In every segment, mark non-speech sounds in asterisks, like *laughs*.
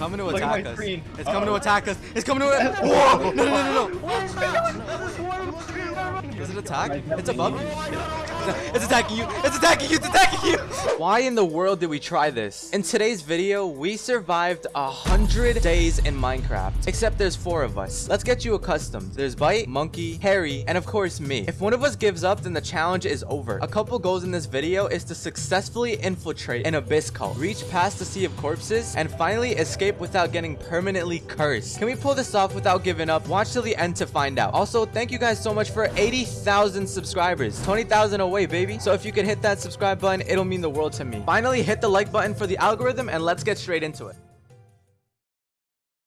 coming to Look attack us. screen. It's coming to Uh-oh. attack us. It's coming to. *laughs* Whoa! No, no, no, no, no. Does it attack? It's above you. *laughs* It's attacking you. It's attacking you. It's attacking you. *laughs* Why in the world did we try this? In today's video, we survived a hundred days in Minecraft. Except there's four of us. Let's get you accustomed. There's Bite, Monkey, Harry, and of course me. If one of us gives up, then the challenge is over. A couple goals in this video is to successfully infiltrate an abyss cult, reach past the sea of corpses, and finally escape without getting permanently cursed. Can we pull this off without giving up? Watch till the end to find out. Also, thank you guys so much for 80,000 subscribers. 20,000 away, baby. So if you could hit that subscribe button, it'll mean the world to me. Finally, hit the like button for the algorithm and let's get straight into it.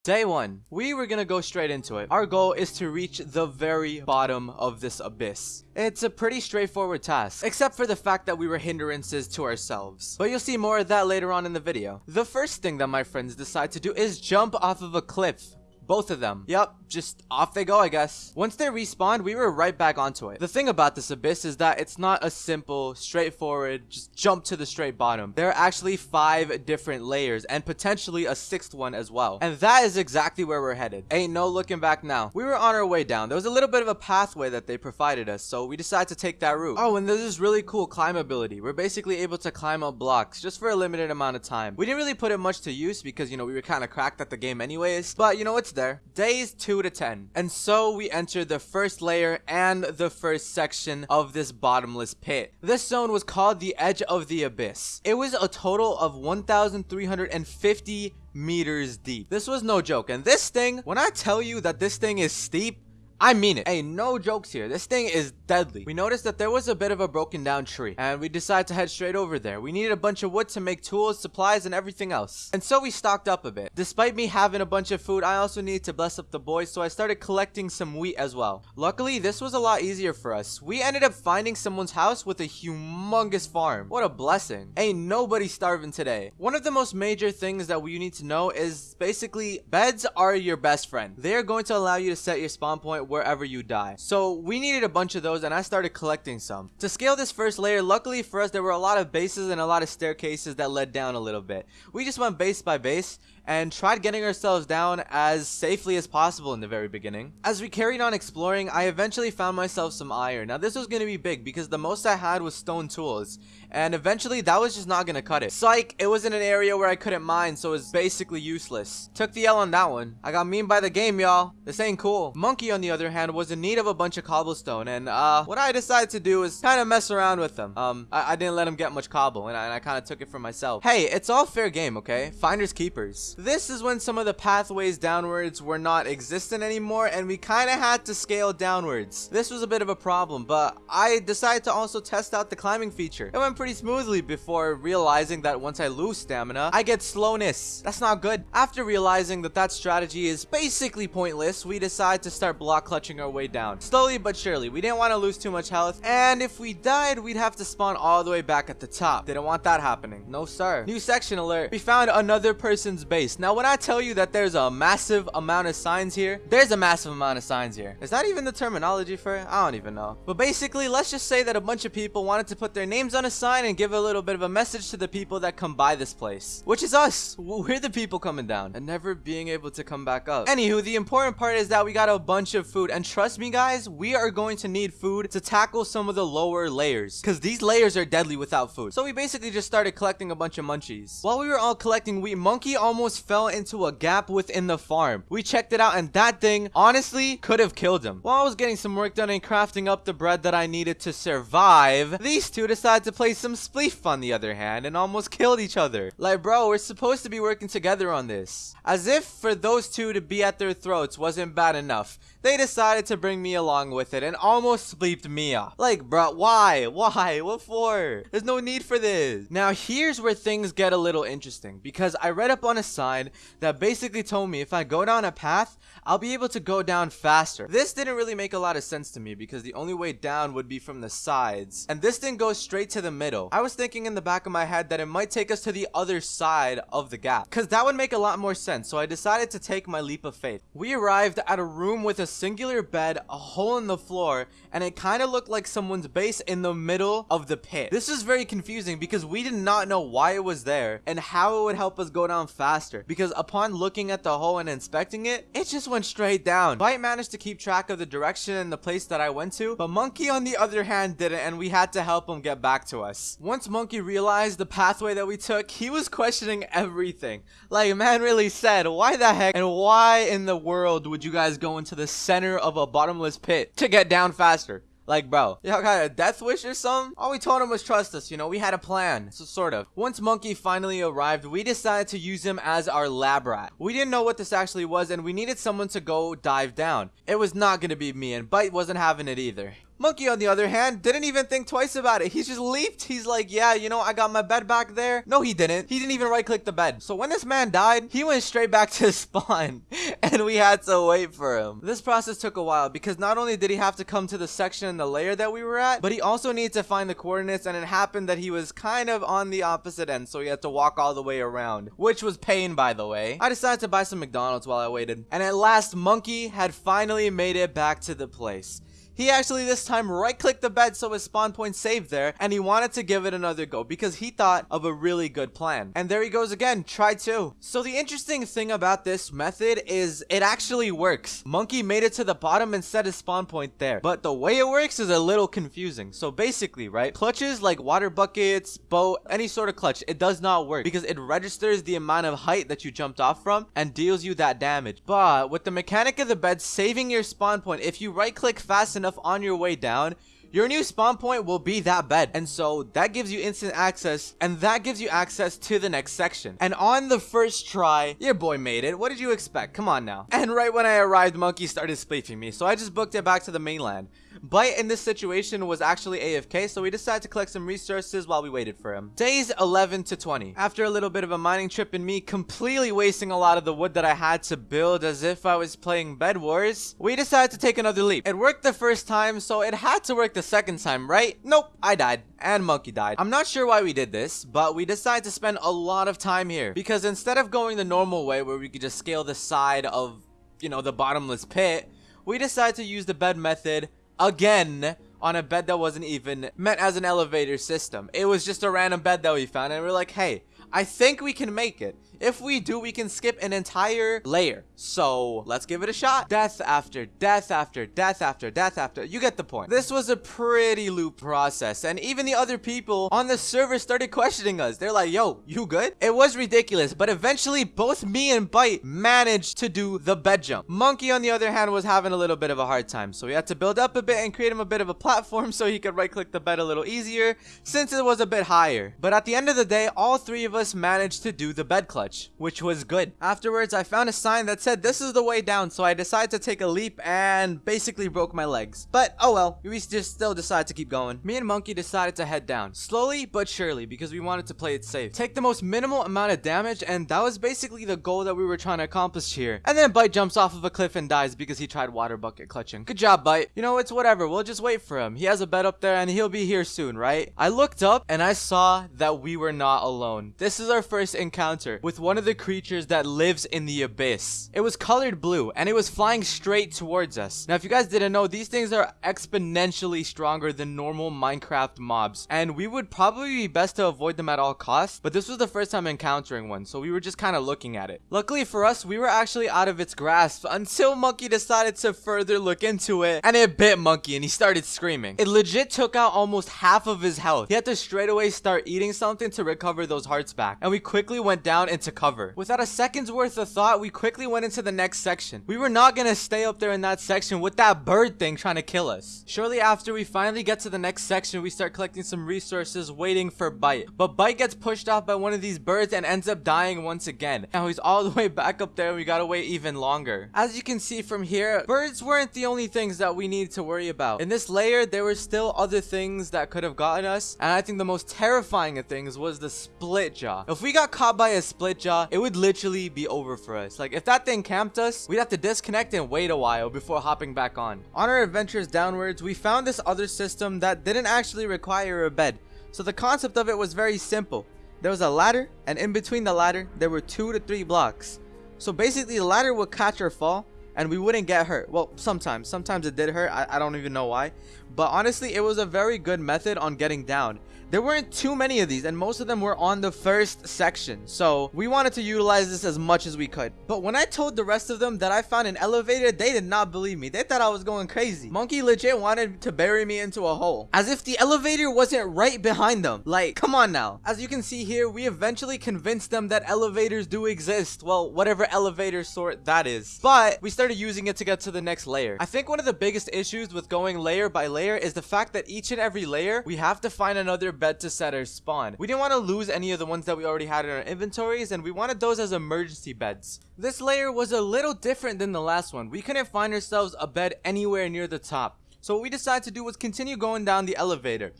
Day one, we were gonna go straight into it. Our goal is to reach the very bottom of this abyss. It's a pretty straightforward task, except for the fact that we were hindrances to ourselves. But you'll see more of that later on in the video. The first thing that my friends decide to do is jump off of a cliff. Both of them. Yep, just off they go, I guess. Once they respawned, we were right back onto it. The thing about this abyss is that it's not a simple, straightforward, just jump to the straight bottom. There are actually five different layers and potentially a sixth one as well. And that is exactly where we're headed. Ain't no looking back now. We were on our way down. There was a little bit of a pathway that they provided us, so we decided to take that route. Oh, and there's this really cool climb ability. We're basically able to climb up blocks just for a limited amount of time. We didn't really put it much to use because, you know, we were kind of cracked at the game anyways. But, you know, it's there. Days 2 to 10. And so we enter the first layer and the first section of this bottomless pit. This zone was called the Edge of the Abyss. It was a total of 1,350 meters deep. This was no joke. And this thing, when I tell you that this thing is steep, I mean it. Hey, no jokes here. This thing is deadly. We noticed that there was a bit of a broken down tree, and we decided to head straight over there. We needed a bunch of wood to make tools, supplies, and everything else. And so we stocked up a bit. Despite me having a bunch of food, I also needed to bless up the boys, so I started collecting some wheat as well. Luckily, this was a lot easier for us. We ended up finding someone's house with a humongous farm. What a blessing. Ain't nobody starving today. One of the most major things that we need to know is basically beds are your best friend. They are going to allow you to set your spawn point wherever you die. So we needed a bunch of those and I started collecting some. To scale this first layer, luckily for us, there were a lot of bases and a lot of staircases that led down a little bit. We just went base by base and tried getting ourselves down as safely as possible in the very beginning. As we carried on exploring, I eventually found myself some iron. Now this was going to be big because the most I had was stone tools and eventually that was just not going to cut it. Psych, it was in an area where I couldn't mine so it was basically useless. Took the L on that one. I got mean by the game y'all. This ain't cool. Monkey on the other hand was in need of a bunch of cobblestone and uh what I decided to do is kind of mess around with them. Um I, I didn't let him get much cobble and I, I kind of took it for myself. Hey, it's all fair game, okay? Finders keepers. This is when some of the pathways downwards were not existent anymore and we kind of had to scale downwards. This was a bit of a problem, but I decided to also test out the climbing feature. It went pretty smoothly before realizing that once I lose stamina, I get slowness. That's not good. After realizing that that strategy is basically pointless, we decide to start block clutching our way down. Slowly but surely. We didn't want to lose too much health, and if we died, we'd have to spawn all the way back at the top. Didn't want that happening. No sir. New section alert. We found another person's base. Now when I tell you that there's a massive amount of signs here, there's a massive amount of signs here. Is that even the terminology for it? I don't even know. But basically, let's just say that a bunch of people wanted to put their names on a sign and give a little bit of a message to the people that come by this place. Which is us. We're the people coming down and never being able to come back up. Anywho, the important part is that we got a bunch of food. And trust me guys, we are going to need food to tackle some of the lower layers. Because these layers are deadly without food. So we basically just started collecting a bunch of munchies. While we were all collecting wheat, Monkey almost fell into a gap within the farm. We checked it out and that thing honestly could have killed him. While I was getting some work done and crafting up the bread that I needed to survive, these two decided to play some spleef on the other hand and almost killed each other. Like bro, we're supposed to be working together on this. As if for those two to be at their throats wasn't bad enough, they decided to bring me along with it and almost spleefed me off. Like bro, why? Why? *laughs* What for? There's no need for this. Now here's where things get a little interesting because I read up on a sign that basically told me if I go down a path, I'll be able to go down faster. This didn't really make a lot of sense to me because the only way down would be from the sides. And this thing goes straight to the middle. I was thinking in the back of my head that it might take us to the other side of the gap. Because that would make a lot more sense. So I decided to take my leap of faith. We arrived at a room with a single triangular bed, a hole in the floor, and it kind of looked like someone's base in the middle of the pit. This is very confusing because we did not know why it was there and how it would help us go down faster because upon looking at the hole and inspecting it, it just went straight down. Bite managed to keep track of the direction and the place that I went to, but Monkey on the other hand didn't and we had to help him get back to us. Once Monkey realized the pathway that we took, he was questioning everything. Like man really said, why the heck and why in the world would you guys go into the center of a bottomless pit to get down faster? Like, bro, y'all got a death wish or something? All we told him was trust us, you know, we had a plan. So, sort of. Once Monkey finally arrived, we decided to use him as our lab rat. We didn't know what this actually was, and we needed someone to go dive down. It was not gonna be me, and Bite wasn't having it either. Monkey, on the other hand, didn't even think twice about it. He just leaped. He's like, yeah, you know, I got my bed back there. No, he didn't. He didn't even right click the bed. So when this man died, he went straight back to *laughs* spawn and we had to wait for him. This process took a while because not only did he have to come to the section in the layer that we were at, but he also needed to find the coordinates and it happened that he was kind of on the opposite end. So he had to walk all the way around, which was pain, by the way. I decided to buy some McDonald's while I waited. And at last, Monkey had finally made it back to the place. He actually this time right clicked the bed so his spawn point saved there and he wanted to give it another go because he thought of a really good plan. And there he goes again, try two. So the interesting thing about this method is it actually works. Monkey made it to the bottom and set his spawn point there. But the way it works is a little confusing. So basically, right, clutches like water buckets, boat, any sort of clutch, it does not work because it registers the amount of height that you jumped off from and deals you that damage. But with the mechanic of the bed saving your spawn point, if you right click fast enough enough on your way down, your new spawn point will be that bed. And so that gives you instant access and that gives you access to the next section. And on the first try, your boy made it. What did you expect? Come on now. *laughs* And right when I arrived, Monkey started spleefing me. So I just booked it back to the mainland. Bite in this situation was actually AFK, so we decided to collect some resources while we waited for him. Days 11 to 20. After a little bit of a mining trip and me completely wasting a lot of the wood that I had to build as if I was playing Bed Wars, we decided to take another leap. It worked the first time, so it had to work the second time, right? Nope, I died. And Monkey died. I'm not sure why we did this, but we decided to spend a lot of time here. Because instead of going the normal way where we could just scale the side of, you know, the bottomless pit, we decided to use the bed method again on a bed that wasn't even meant as an elevator system. It was just a random bed that we found and we are like, hey, I think we can make it. If we do, we can skip an entire layer. So let's give it a shot. Death after death after death after death after. You get the point. This was a pretty loop process. And even the other people on the server started questioning us. They're like, yo, you good? It was ridiculous. But eventually, both me and Bite managed to do the bed jump. Monkey, on the other hand, was having a little bit of a hard time. So we had to build up a bit and create him a bit of a platform so he could right click the bed a little easier since it was a bit higher. But at the end of the day, all three of us managed to do the bed clutch which was good. Afterwards, I found a sign that said this is the way down, so I decided to take a leap and basically broke my legs. But oh well, we just still decided to keep going. Me and Monkey decided to head down, slowly but surely, because we wanted to play it safe. Take the most minimal amount of damage, and that was basically the goal that we were trying to accomplish here. And then Bite jumps off of a cliff and dies because he tried water bucket clutching. Good job, Bite. You know, it's whatever. We'll just wait for him. He has a bed up there and he'll be here soon, right? I looked up and I saw that we were not alone. This is our first encounter with one of the creatures that lives in the abyss. It was colored blue and it was flying straight towards us. Now, if you guys didn't know, these things are exponentially stronger than normal Minecraft mobs and we would probably be best to avoid them at all costs, but this was the first time encountering one, so we were just kind of looking at it. Luckily for us, we were actually out of its grasp until Monkey decided to further look into it and it bit Monkey and he started screaming. It legit took out almost half of his health. He had to straight away start eating something to recover those hearts back and we quickly went down into cover. Without a second's worth of thought, we quickly went into the next section. We were not gonna stay up there in that section with that bird thing trying to kill us. Shortly after we finally get to the next section, we start collecting some resources waiting for Bite. But Bite gets pushed off by one of these birds and ends up dying once again. Now he's all the way back up there and we gotta wait even longer. As you can see from here, birds weren't the only things that we needed to worry about. In this layer, there were still other things that could have gotten us. And I think the most terrifying of things was the split jaw. If we got caught by a split jaw, it would literally be over for us. Like if that thing camped us, we'd have to disconnect and wait a while before hopping back on. On our adventures downwards, we found this other system that didn't actually require a bed. So the concept of it was very simple. There was a ladder and in between the ladder, there were two to three blocks. So basically the ladder would catch our fall and we wouldn't get hurt. Well, sometimes. Sometimes it did hurt. I, I don't even know why. But honestly, it was a very good method on getting down. There weren't too many of these, and most of them were on the first section. So we wanted to utilize this as much as we could. But when I told the rest of them that I found an elevator, they did not believe me. They thought I was going crazy. Monkey legit wanted to bury me into a hole. As if the elevator wasn't right behind them. Like, come on now. As you can see here, we eventually convinced them that elevators do exist. Well, whatever elevator sort that is. But we started using it to get to the next layer. I think one of the biggest issues with going layer by layer is the fact that each and every layer, we have to find another bed to set our spawn. We didn't want to lose any of the ones that we already had in our inventories, and we wanted those as emergency beds. This layer was a little different than the last one. We couldn't find ourselves a bed anywhere near the top. So what we decided to do was continue going down the elevator.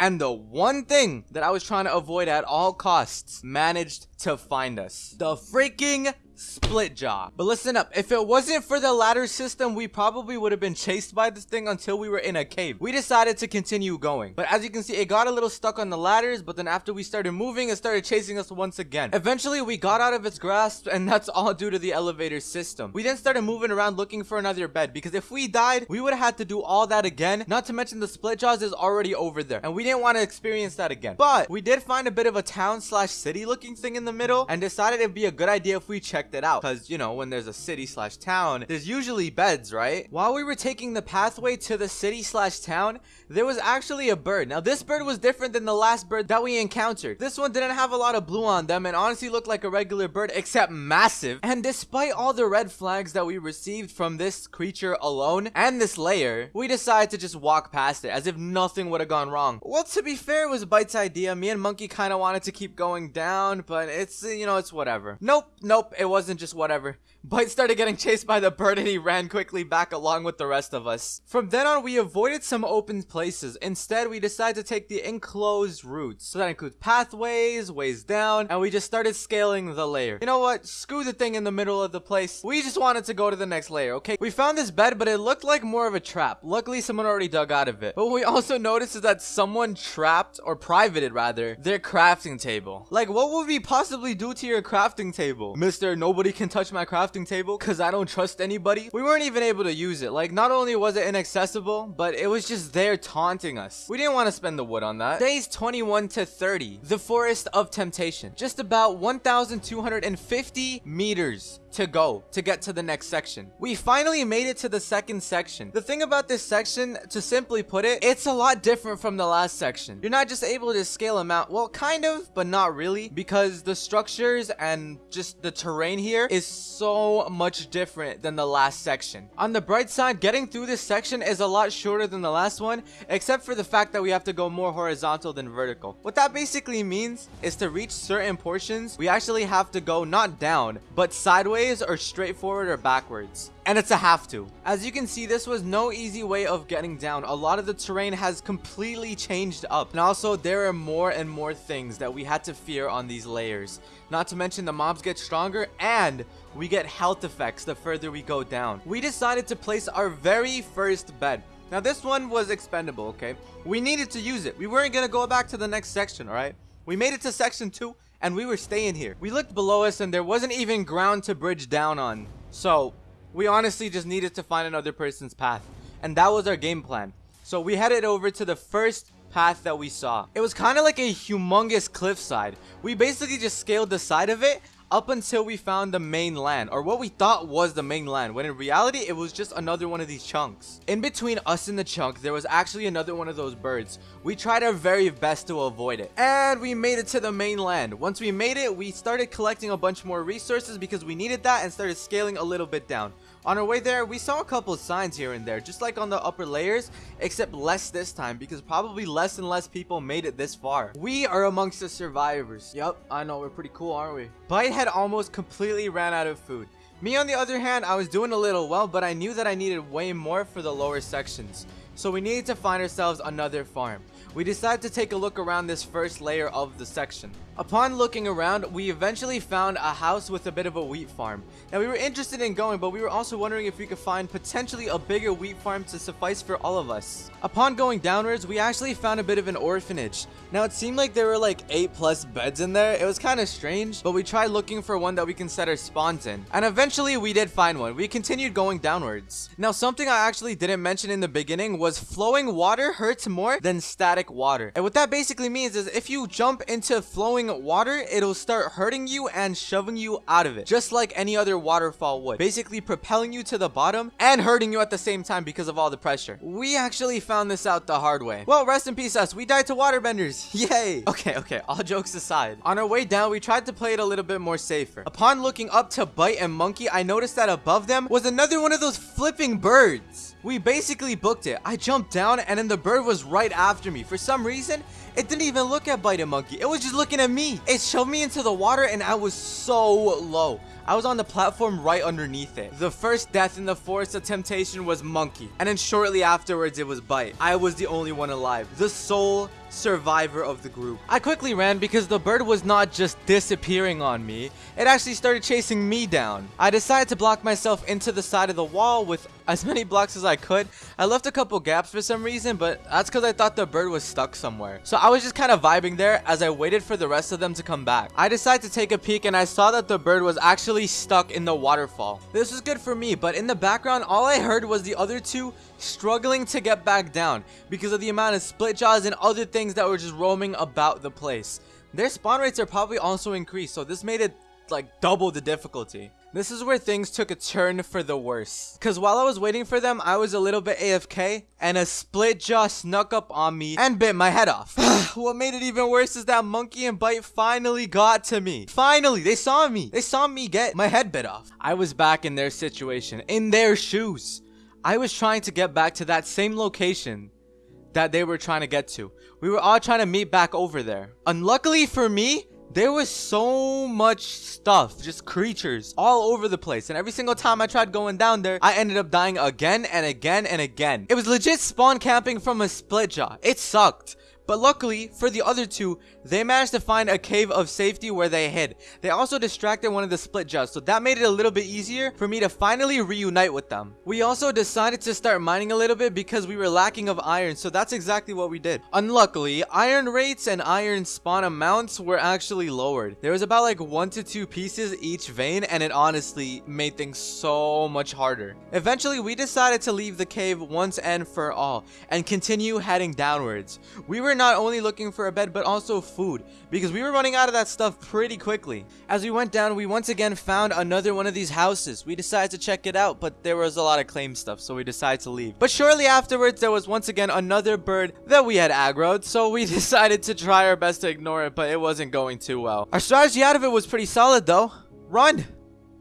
And the one thing that I was trying to avoid at all costs managed to find us. The freaking split jaw. But listen up, if it wasn't for the ladder system, we probably would have been chased by this thing until we were in a cave. We decided to continue going. But as you can see, it got a little stuck on the ladders, but then after we started moving, it started chasing us once again. Eventually, we got out of its grasp, and that's all due to the elevator system. We then started moving around looking for another bed, because if we died, we would have had to do all that again, not to mention the split jaws is already over there, and we didn't want to experience that again. But we did find a bit of a town slash city looking thing in the middle, and decided it'd be a good idea if we checked checked it out. Because you know when there's a city slash town there's usually beds right? While we were taking the pathway to the city slash town there was actually a bird. Now this bird was different than the last bird that we encountered. This one didn't have a lot of blue on them and honestly looked like a regular bird except massive. And despite all the red flags that we received from this creature alone and this layer we decided to just walk past it as if nothing would have gone wrong. Well to be fair it was Byte's idea. Me and Monkey kind of wanted to keep going down but it's you know it's whatever. Nope nope it was wasn't just whatever. Byte started getting chased by the bird and he ran quickly back along with the rest of us. From then on, we avoided some open places. Instead, we decided to take the enclosed routes. So that includes pathways, ways down, and we just started scaling the layer. You know what? Screw the thing in the middle of the place. We just wanted to go to the next layer, okay? We found this bed, but it looked like more of a trap. Luckily, someone already dug out of it. But what we also noticed is that someone trapped, or privated rather, their crafting table. Like, what would we possibly do to your crafting table? Mister, nobody can touch my crafting table because I don't trust anybody. We weren't even able to use it. Like, not only was it inaccessible, but it was just there taunting us. We didn't want to spend the wood on that. Days 21 to 30. The Forest of Temptation. Just about 1,250 meters to go to get to the next section. We finally made it to the second section. The thing about this section, to simply put it, it's a lot different from the last section. You're not just able to scale them out. Well, kind of, but not really because the structures and just the terrain here is so much different than the last section. On the bright side, getting through this section is a lot shorter than the last one, except for the fact that we have to go more horizontal than vertical. What that basically means is to reach certain portions, we actually have to go not down, but sideways ways or straightforward or backwards. And it's a have to. As you can see, this was no easy way of getting down. A lot of the terrain has completely changed up. And also, there are more and more things that we had to fear on these layers. Not to mention the mobs get stronger and we get health effects the further we go down. We decided to place our very first bed. Now this one was expendable, okay? We needed to use it. We weren't gonna go back to the next section, alright? We made it to section 2 and we were staying here. We looked below us and there wasn't even ground to bridge down on. So, we honestly just needed to find another person's path. And that was our game plan. So we headed over to the first path that we saw. It was kind of like a humongous cliffside. We basically just scaled the side of it up until we found the main land or what we thought was the main land when in reality it was just another one of these chunks in between us and the chunk there was actually another one of those birds we tried our very best to avoid it and we made it to the main land once we made it we started collecting a bunch more resources because we needed that and started scaling a little bit down on our way there, we saw a couple of signs here and there, just like on the upper layers, except less this time because probably less and less people made it this far. We are amongst the survivors. Yep, I know, we're pretty cool, aren't we? Bite had almost completely ran out of food. Me, on the other hand, I was doing a little well, but I knew that I needed way more for the lower sections. So we needed to find ourselves another farm. we decided to take a look around this first layer of the section. Upon looking around, we eventually found a house with a bit of a wheat farm. Now we were interested in going, but we were also wondering if we could find potentially a bigger wheat farm to suffice for all of us. Upon going downwards, we actually found a bit of an orphanage. Now it seemed like there were like 8 plus beds in there. It was kind of strange, but we tried looking for one that we can set our spawns in. And eventually we did find one. We continued going downwards. Now something I actually didn't mention in the beginning was flowing water hurts more than static water. And what that basically means is if you jump into flowing water, it'll start hurting you and shoving you out of it. Just like any other waterfall would. Basically propelling you to the bottom and hurting you at the same time because of all the pressure. We actually found this out the hard way. Well, rest in peace us. We died to waterbenders. *laughs* Yay. Okay, okay. All jokes aside. On our way down, we tried to play it a little bit more safer. Upon looking up to Bite and Monkey, I noticed that above them was another one of those flipping birds. We basically booked it. I jumped down and then the bird was right after me. For some reason, it didn't even look at Bite and Monkey. It was just looking at me. It shoved me into the water and I was so low. I was on the platform right underneath it. The first death in the Forest of Temptation was Monkey. And then shortly afterwards, it was Bite. I was the only one alive. The sole survivor of the group. I quickly ran because the bird was not just disappearing on me. It actually started chasing me down. I decided to block myself into the side of the wall with as many blocks as I could. I left a couple gaps for some reason, but that's because I thought the bird was stuck somewhere. So I was just kind of vibing there as I waited for the rest of them to come back. I decided to take a peek and I saw that the bird was actually stuck in the waterfall. This was good for me, but in the background, all I heard was the other two struggling to get back down because of the amount of split jaws and other things that were just roaming about the place. Their spawn rates are probably also increased, so this made it like double the difficulty. This is where things took a turn for the worse. Cause while I was waiting for them, I was a little bit AFK and a split jaw snuck up on me and bit my head off. *sighs* what made it even worse is that Monkey and Bite finally got to me. Finally, they saw me. They saw me get my head bit off. I was back in their situation, in their shoes. I was trying to get back to that same location that they were trying to get to. We were all trying to meet back over there. Unluckily for me, there was so much stuff, just creatures all over the place. And every single time I tried going down there, I ended up dying again and again and again. It was legit spawn camping from a split jaw. It sucked. But luckily, for the other two, they managed to find a cave of safety where they hid. They also distracted one of the split jaws, so that made it a little bit easier for me to finally reunite with them. We also decided to start mining a little bit because we were lacking of iron, so that's exactly what we did. Unluckily, iron rates and iron spawn amounts were actually lowered. There was about like one to two pieces each vein, and it honestly made things so much harder. Eventually, we decided to leave the cave once and for all, and continue heading downwards. We were not only looking for a bed, but also food, because we were running out of that stuff pretty quickly. As we went down, we once again found another one of these houses. We decided to check it out, but there was a lot of claim stuff, so we decided to leave. But shortly afterwards, there was once again another bird that we had aggroed, so we *laughs* decided to try our best to ignore it, but it wasn't going too well. Our strategy out of it was pretty solid, though. Run!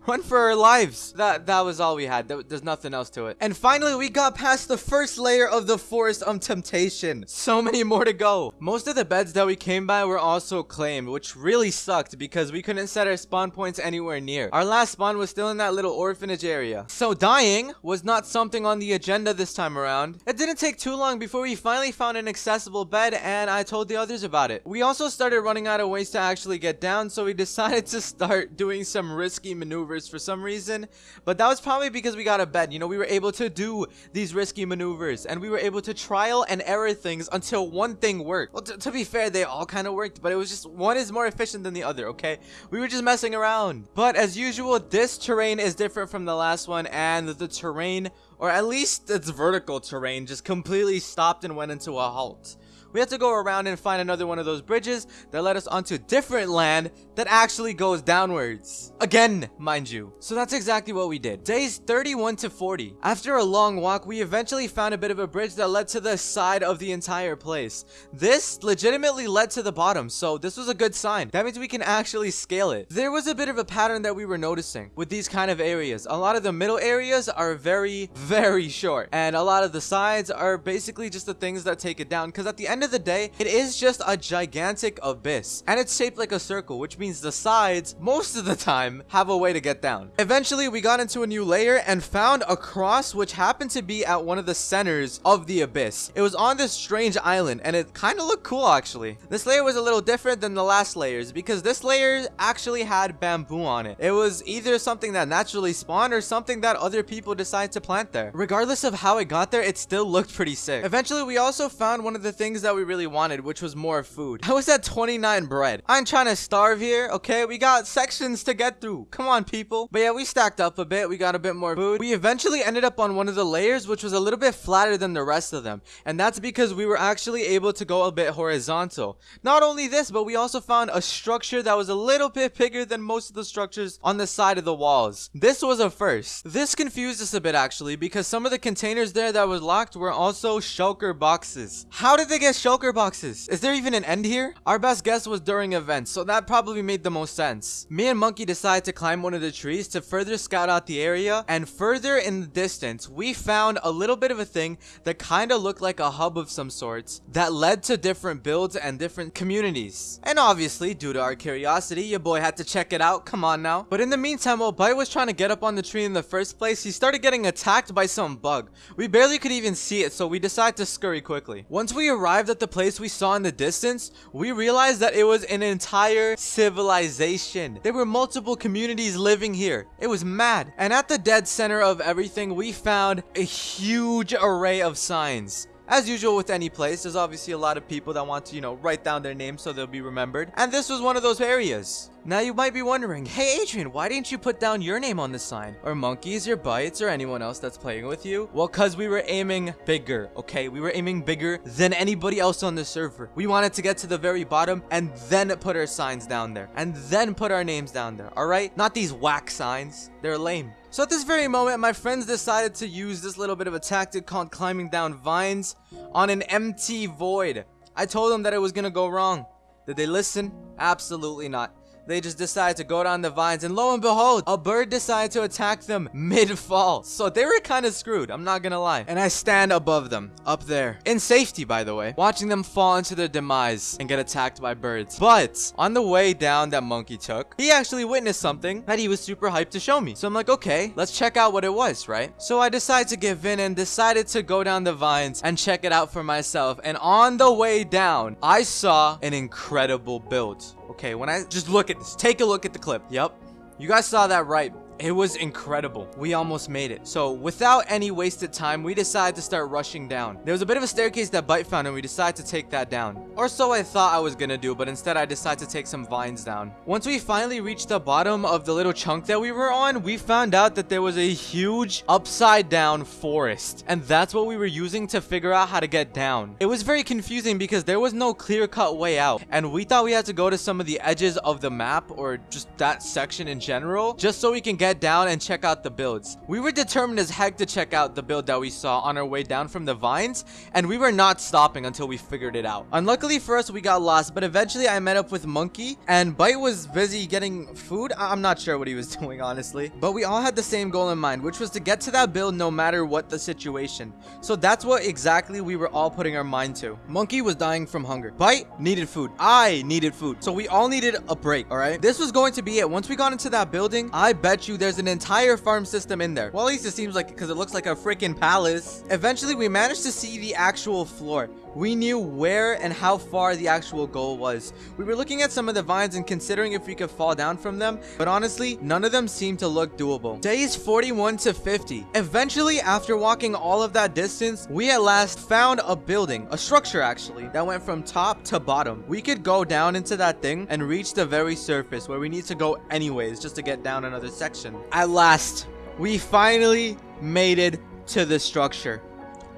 Run for our lives. That that was all we had. There's nothing else to it. And finally, we got past the first layer of the Forest of Temptation. So many more to go. Most of the beds that we came by were also claimed, which really sucked because we couldn't set our spawn points anywhere near. Our last spawn was still in that little orphanage area. So dying was not something on the agenda this time around. It didn't take too long before we finally found an accessible bed and I told the others about it. We also started running out of ways to actually get down, so we *laughs* decided to start doing some risky maneuvers for some reason. But that was probably because we got a bed. You know, we were able to do these risky maneuvers and we were able to trial and error things until one thing worked. Well, to be fair, they all kind of worked, but it was just one is more efficient than the other, okay? We were just messing around. But as usual, this terrain is different from the last one and the terrain, or at least its vertical terrain, just completely stopped and went into a halt we had to go around and find another one of those bridges that led us onto different land that actually goes downwards. Again, mind you. So that's exactly what we did. Days 31 to 40. After a long walk, we eventually found a bit of a bridge that led to the side of the entire place. This legitimately led to the bottom, so this was a good sign. That means we can actually scale it. There was a bit of a pattern that we were noticing with these kind of areas. A lot of the middle areas are very, *laughs* very short, and a lot of the sides are basically just the things that take it down, because at the end of of the day, it is just a gigantic abyss. And it's shaped like a circle, which means the sides, most of the time, have a way to get down. Eventually, we got into a new layer and found a cross which happened to be at one of the centers of the abyss. It was on this strange island and it kind of looked cool actually. This layer was a little different than the last layers because this layer actually had bamboo on it. It was either something that naturally spawned or something that other people decided to plant there. Regardless of how it got there, it still looked pretty sick. Eventually, we also found one of the things that we really wanted, which was more food. I was at 29 bread. I'm trying to starve here, okay? We got sections to get through. Come on, people. But yeah, we stacked up a bit. We got a bit more food. We eventually ended up on one of the layers, which was a little bit flatter than the rest of them. And that's because we were actually able to go a bit horizontal. Not only this, but we also found a structure that was a little bit bigger than most of the structures on the side of the walls. This was a first. This confused us a bit actually because some of the containers there that was locked were also shulker boxes. How did they get shulker boxes? Is there even an end here? Our best guess was during events, so that probably made the most sense. Me and Monkey decided to climb one of the trees to further scout out the area and further in the distance we found a little bit of a thing that kind of looked like a hub of some sorts that led to different builds and different communities. And obviously, due to our curiosity, your boy had to check it out. Come on now. But in the meantime, while Bite was trying to get up on the tree in the first place, he started getting attacked by some bug. We barely could even see it, so we decided to scurry quickly. Once we arrived at the place we saw in the distance, we realized that it was an entire civilization. There were multiple communities living here. It was mad. And at the dead center of everything, we found a huge array of signs. As usual with any place, there's obviously a lot of people that want to, you know, write down their names so they'll be remembered. And this was one of those areas. Now you might be wondering, hey Adrian, why didn't you put down your name on the sign? Or monkeys, or bites, or anyone else that's playing with you? Well, cause we were aiming bigger, okay? We were aiming bigger than anybody else on the server. We wanted to get to the very bottom and then put our signs down there. And then put our names down there, alright? Not these whack signs. They're lame. So at this very moment, my friends decided to use this little bit of a tactic called climbing down vines on an empty void. I told them that it was gonna go wrong. Did they listen? Absolutely not. They just decided to go down the vines and lo and behold, a bird decided to attack them mid-fall. So they were kind of screwed, I'm not gonna lie. And I stand above them, up there, in safety by the way, watching them fall into their demise and get attacked by birds. But on the way down that monkey took, he actually witnessed something that he was super hyped to show me. So I'm like, okay, let's check out what it was, right? So I decided to give in and decided to go down the vines and check it out for myself. And on the way down, I saw an incredible build. Okay, when I just look at this, take a look at the clip. Yep. You guys saw that right. It was incredible. We almost made it. So without any wasted time, we decided to start rushing down. There was a bit of a staircase that Bite found and we decided to take that down. Or so I thought I was gonna do, but instead I decided to take some vines down. Once we finally reached the bottom of the little chunk that we were on, we found out that there was a huge upside down forest. And that's what we were using to figure out how to get down. It was very confusing because there was no clear cut way out. And we thought we had to go to some of the edges of the map or just that section in general, just so we can get get down and check out the builds. We were determined as heck to check out the build that we saw on our way down from the vines, and we were not stopping until we figured it out. Unluckily for us, we got lost, but eventually I met up with Monkey, and Bite was busy getting food. I I'm not sure what he was *laughs* doing, honestly. But we all had the same goal in mind, which was to get to that build no matter what the situation. So that's what exactly we were all putting our mind to. Monkey was dying from hunger. Bite needed food. I needed food. So we all needed a break, all right? This was going to be it. Once we got into that building, I bet you there's an entire farm system in there. Well, at least it seems like because it looks like a freaking palace. Eventually, we managed to see the actual floor. We knew where and how far the actual goal was. We were looking at some of the vines and considering if we could fall down from them, but honestly, none of them seemed to look doable. Days 41 to 50. Eventually, after walking all of that distance, we at last found a building, a structure actually, that went from top to bottom. We could go down into that thing and reach the very surface where we need to go anyways just to get down another section. At last, we finally made it to the structure.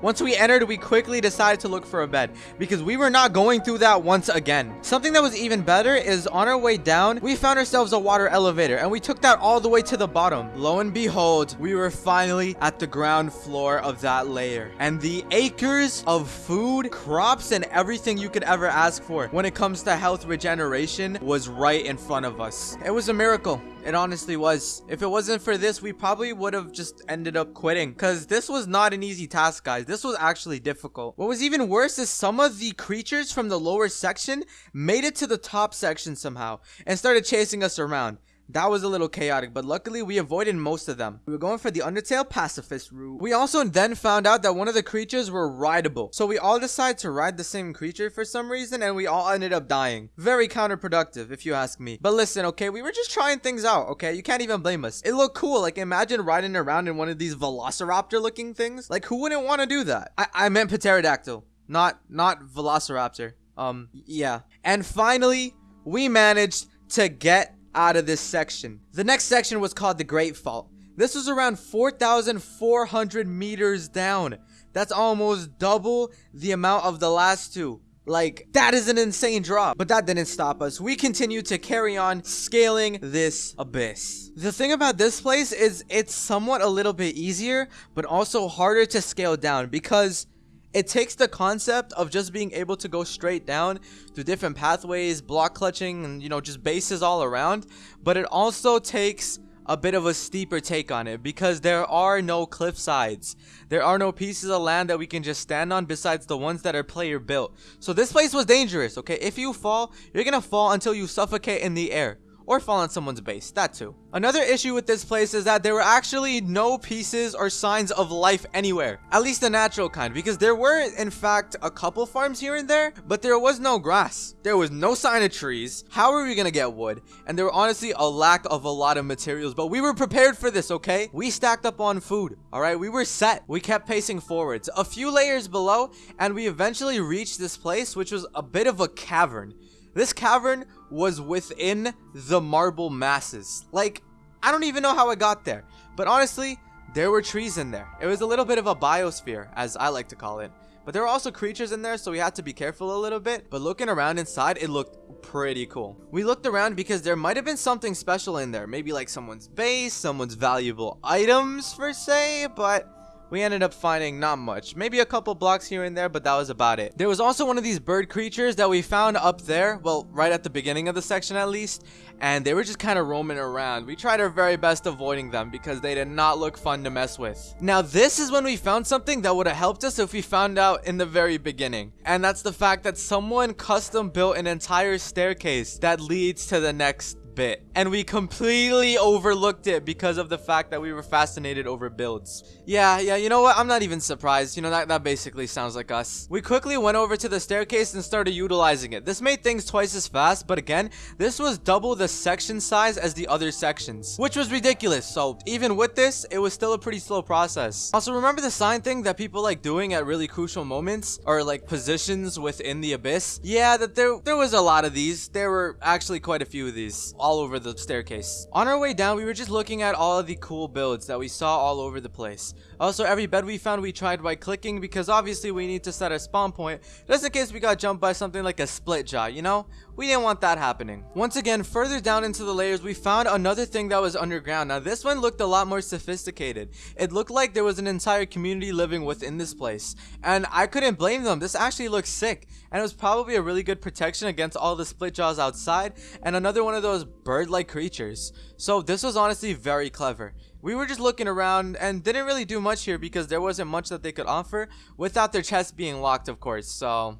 Once we entered, we quickly decided to look for a bed because we were not going through that once again. Something that was even better is on our way down, we found ourselves a water elevator and we took that all the way to the bottom. Lo and behold, we were finally at the ground floor of that layer. And the acres of food, crops, and everything you could ever ask for when it comes to health regeneration was right in front of us. It was a miracle. It honestly was. If it wasn't for this, we probably would have just ended up quitting. Because this was not an easy task, guys. This was actually difficult. What was even worse is some of the creatures from the lower section made it to the top section somehow and started chasing us around. That was a little chaotic, but luckily we avoided most of them. We were going for the Undertale pacifist route. We also then found out that one of the creatures were rideable. So we all decided to ride the same creature for some reason and we all ended up dying. Very counterproductive if you ask me. But listen, okay, we were just trying things out, okay? You can't even blame us. It looked cool. Like imagine riding around in one of these velociraptor looking things. Like who wouldn't want to do that? I, I meant pterodactyl, not, not velociraptor. Um, yeah. And finally, we managed to get out of this section. The next section was called the Great Fault. This was around 4,400 meters down. That's almost double the amount of the last two. Like, that is an insane drop. But that didn't stop us. We continued to carry on scaling this abyss. The thing about this place is it's somewhat a little bit easier, but also harder to scale down because it takes the concept of just being able to go straight down through different pathways, block clutching, and you know, just bases all around. But it also takes a bit of a steeper take on it because there are no cliff sides. There are no pieces of land that we can just stand on besides the ones that are player built. So this place was dangerous, okay? If you fall, you're gonna fall until you suffocate in the air or fall on someone's base, that too. Another issue with this place is that there were actually no pieces or signs of life anywhere, at least the natural kind, because there were in fact a couple farms here and there, but there was no grass. There was no sign of trees. How are we gonna get wood? And there were honestly a lack of a lot of materials, but we were prepared for this, okay? We stacked up on food, all right? We were set. We kept pacing forwards. A few layers below, and we eventually reached this place, which was a bit of a cavern. This cavern was within the marble masses. Like, I don't even know how I got there. But honestly, there were trees in there. It was a little bit of a biosphere, as I like to call it. But there were also creatures in there, so we had to be careful a little bit. But looking around inside, it looked pretty cool. We looked around because there might have been something special in there. Maybe like someone's base, someone's valuable items, per se. But we ended up finding not much. Maybe a couple blocks here and there, but that was about it. There was also one of these bird creatures that we found up there, well, right at the beginning of the section at least, and they were just kind of roaming around. We tried our very best avoiding them because they did not look fun to mess with. Now, this is when we found something that would have helped us if we found out in the very beginning, and that's the fact that someone custom built an entire staircase that leads to the next bit and we completely overlooked it because of the fact that we were fascinated over builds. Yeah yeah you know what? I'm not even surprised. You know that that basically sounds like us. We quickly went over to the staircase and started utilizing it. This made things twice as fast but again this was double the section size as the other sections which was ridiculous. So even with this it was still a pretty slow process. Also remember the sign thing that people like doing at really crucial moments or like positions within the abyss? Yeah that there there was a lot of these. There were actually quite a few of these over the staircase. On our way down, we were just looking at all of the cool builds that we saw all over the place. Also, every bed we found, we tried right clicking because obviously we need to set a spawn point just in case we got jumped by something like a split jaw, you know? We didn't want that happening. Once again, further down into the layers, we found another thing that was underground. Now, this one looked a lot more sophisticated. It looked like there was an entire community living within this place. And I couldn't blame them. This actually looks sick. And it was probably a really good protection against all the split jaws outside and another one of those bird-like creatures. So this was honestly very clever. We were just looking around and didn't really do much here because there wasn't much that they could offer without their chests being locked, of course. So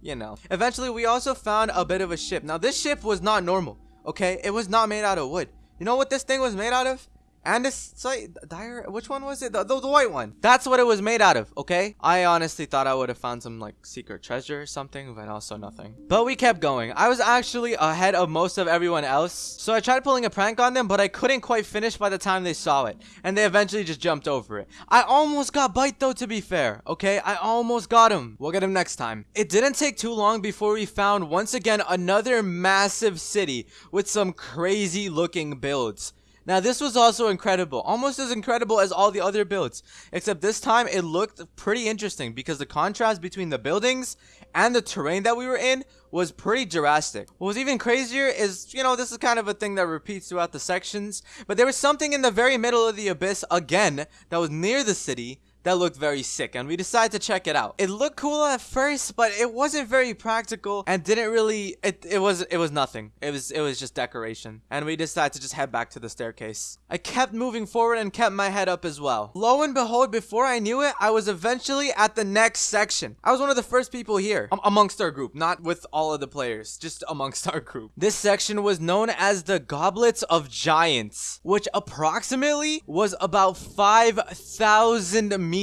you know. Eventually, we also found a bit of a ship. Now, this ship was not normal, okay? It was not made out of wood. You know what this thing was made out of? Andesite, dire, which one was it? The, the, the, white one. That's what it was made out of, okay? I honestly thought I would have found some, like, secret treasure or something, but also nothing. But we kept going. I was actually ahead of most of everyone else, so I tried pulling a prank on them, but I couldn't quite finish by the time they saw it, and they eventually just jumped over it. I almost got Bite, though, to be fair, okay? I almost got him. We'll get him next time. It didn't take too long before we found, once again, another massive city with some crazy-looking builds. Now this was also incredible, almost as incredible as all the other builds, except this time it looked pretty interesting because the contrast between the buildings and the terrain that we were in was pretty drastic. What was even crazier is, you know, this is kind of a thing that repeats throughout the sections, but there was something in the very middle of the abyss again that was near the city that looked very sick and we decided to check it out. It looked cool at first, but it wasn't very practical and didn't really it, it was it was nothing. It was it was just decoration. And we decided to just head back to the staircase. I kept moving forward and kept my head up as well. Lo and behold, before I knew it, I was eventually at the next section. I was one of the first people here um, amongst our group, not with all of the players, just amongst our group. This section was known as the Goblets of Giants, which approximately was about 5,000 meters.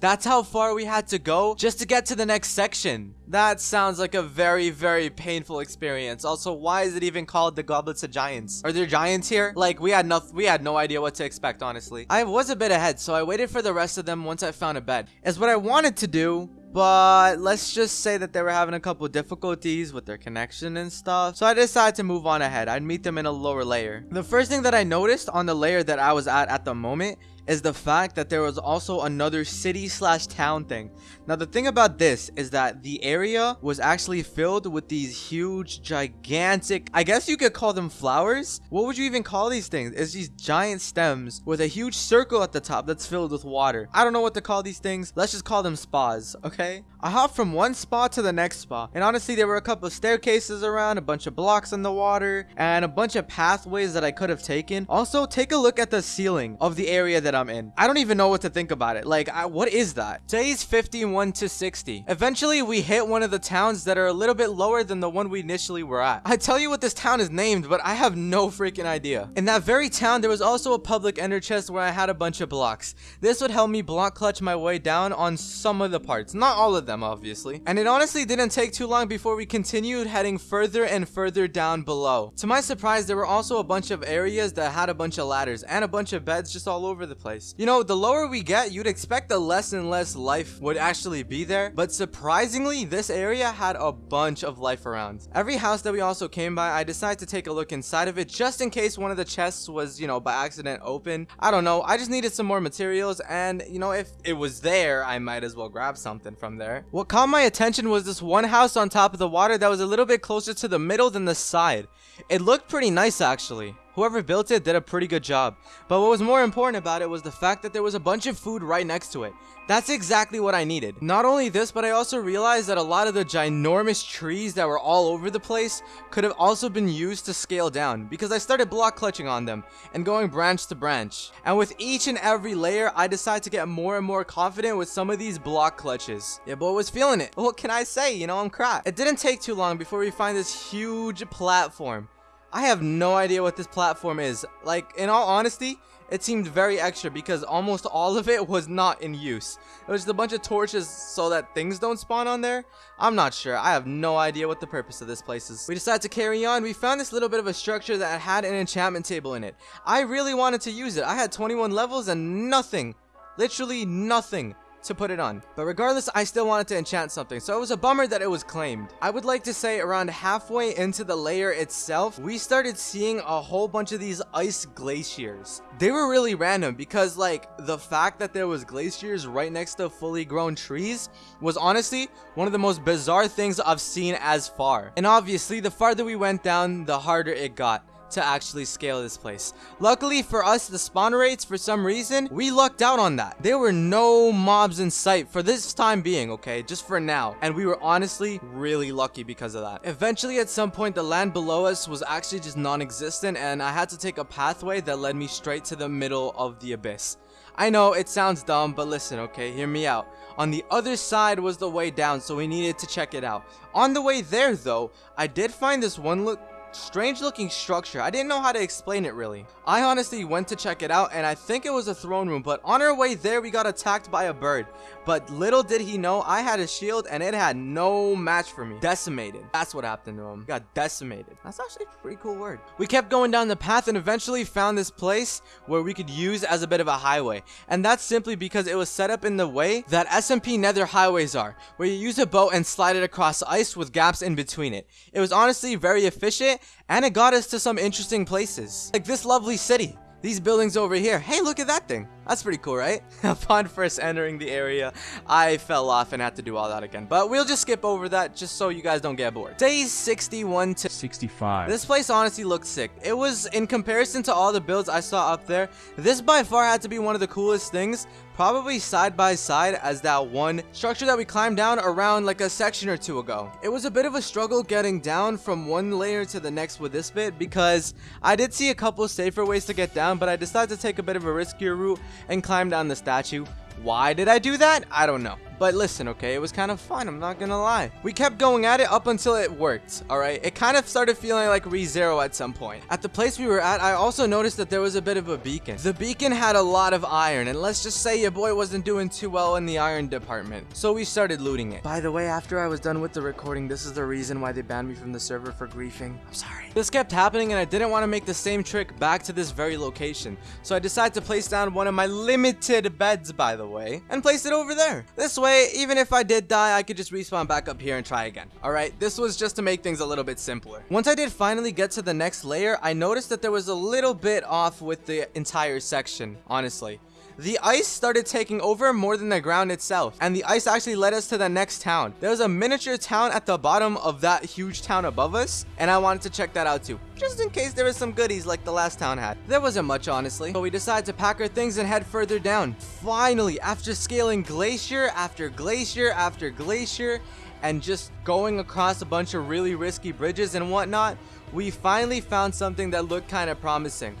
That's how far we had to go just to get to the next section. That sounds like a very, very painful experience. Also, why is it even called the Goblets of Giants? Are there giants here? Like, we had no, we had no idea what to expect, honestly. I was a bit ahead, so I waited for the rest of them once I found a bed. Is what I wanted to do, but let's just say that they were having a couple difficulties with their connection and stuff. So I decided to move on ahead. I'd meet them in a lower layer. The first thing that I noticed on the layer that I was at at the moment is the fact that there was also another city slash town thing. Now the thing about this is that the area was actually filled with these huge gigantic, I guess you could call them flowers. What would you even call these things? It's these giant stems with a huge circle at the top that's filled with water. I don't know what to call these things. Let's just call them spas, okay? I hopped from one spot to the next spot and honestly there were a couple of staircases around, a bunch of blocks in the water and a bunch of pathways that I could have taken. Also take a look at the ceiling of the area that I'm in. I don't even know what to think about it. Like, I, what is that? Today's 51 to 60. Eventually, we hit one of the towns that are a little bit lower than the one we initially were at. I tell you what this town is named, but I have no freaking idea. In that very town, there was also a public ender chest where I had a bunch of blocks. This would help me block clutch my way down on some of the parts. Not all of them, obviously. And it honestly didn't take too long before we continued heading further and further down below. To my surprise, there were also a bunch of areas that had a bunch of ladders and a bunch of beds just all over the place. You know, the lower we get, you'd expect the less and less life would actually be there. But surprisingly, this area had a bunch of life around. Every house that we also came by, I decided to take a look inside of it just in case one of the chests was, you know, by accident open. I don't know. I just needed some more materials and, you know, if it was there, I might as well grab something from there. What caught my attention was this one house on top of the water that was a little bit closer to the middle than the side. It looked pretty nice actually. Whoever built it did a pretty good job. But what was more important about it was the fact that there was a bunch of food right next to it. That's exactly what I needed. Not only this, but I also realized that a lot of the ginormous trees that were all over the place could have also been used to scale down because I started block clutching on them and going branch to branch. And with each and every layer, I decided to get more and more confident with some of these block clutches. Yeah, boy was feeling it. *laughs* What can I say? You know, I'm crap. It didn't take too long before we find this huge platform. I have no idea what this platform is. Like, in all honesty, it seemed very extra because almost all of it was not in use. It was just a bunch of torches so that things don't spawn on there. I'm not sure. I have no idea what the purpose of this place is. We decided to carry on. We found this little bit of a structure that had an enchantment table in it. I really wanted to use it. I had 21 levels and nothing, literally nothing to put it on. But regardless, I still wanted to enchant something, so it was a bummer that it was claimed. I would like to say around halfway into the layer itself, we started seeing a whole bunch of these ice glaciers. They were really random because like the fact that there was glaciers right next to fully grown trees was honestly one of the most bizarre things I've seen as far. And obviously the farther we went down, the harder it got to actually scale this place. Luckily for us, the spawn rates, for some reason, we lucked out on that. There were no mobs in sight for this time being, okay? Just for now. And we were honestly really lucky because of that. Eventually, at some point, the land below us was actually just non-existent and I had to take a pathway that led me straight to the middle of the abyss. I know it sounds dumb, but listen, okay, hear me out. On the other side was the way down, so we needed to check it out. On the way there, though, I did find this one look strange looking structure. I didn't know how to explain it really. I honestly went to check it out and I think it was a throne room, but on our way there we got attacked by a bird. But little did he know I had a shield and it had no match for me. Decimated. That's what happened to him. Got decimated. That's actually a pretty cool word. We kept going down the path and eventually found this place where we could use as a bit of a highway. And that's simply because it was set up in the way that SMP nether highways are, where you use a boat and slide it across ice with gaps in between it. It was honestly very efficient and it got us to some interesting places. Like this lovely city. These buildings over here. Hey, look at that thing. That's pretty cool, right? *laughs* Upon first entering the area, I fell off and had to do all that again. But we'll just skip over that just so you guys don't get bored. Days 61 to 65. this place honestly looked sick. It was, in comparison to all the builds I saw up there, this by far had to be one of the coolest things, probably side by side as that one structure that we climbed down around like a section or two ago. It was a bit of a struggle getting down from one layer to the next with this bit because I did see a couple safer ways to get down, but I decided to take a bit of a riskier route and climb down the statue. Why did I do that? I don't know. But listen, okay, it was kind of fun, I'm not gonna lie. We kept going at it up until it worked, alright? It kind of started feeling like ReZero at some point. At the place we were at, I also noticed that there was a bit of a beacon. The beacon had a lot of iron, and let's just say your boy wasn't doing too well in the iron department. So we started looting it. By the way, after I was done with the recording, this is the reason why they banned me from the server for griefing. I'm sorry. This kept happening, and I didn't want to make the same trick back to this very location. So I decided to place down one of my limited beds, by the way, and place it over there. This way, even if I did die, I could just respawn back up here and try again. Alright, this was just to make things a little bit simpler. Once I did finally get to the next layer, I noticed that there was a little bit off with the entire section, honestly. The ice started taking over more than the ground itself, and the ice actually led us to the next town. There was a miniature town at the bottom of that huge town above us, and I wanted to check that out too, just in case there was some goodies like the last town had. There wasn't much, honestly, but we decided to pack our things and head further down. Finally, after scaling glacier after glacier after glacier, and just going across a bunch of really risky bridges and whatnot, we finally found something that looked kind of promising.